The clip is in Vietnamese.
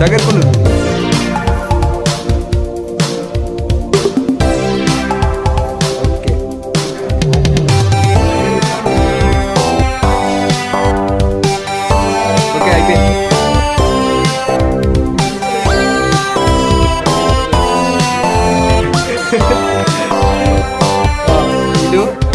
Dagger con lực Hãy subscribe cho kênh Ghiền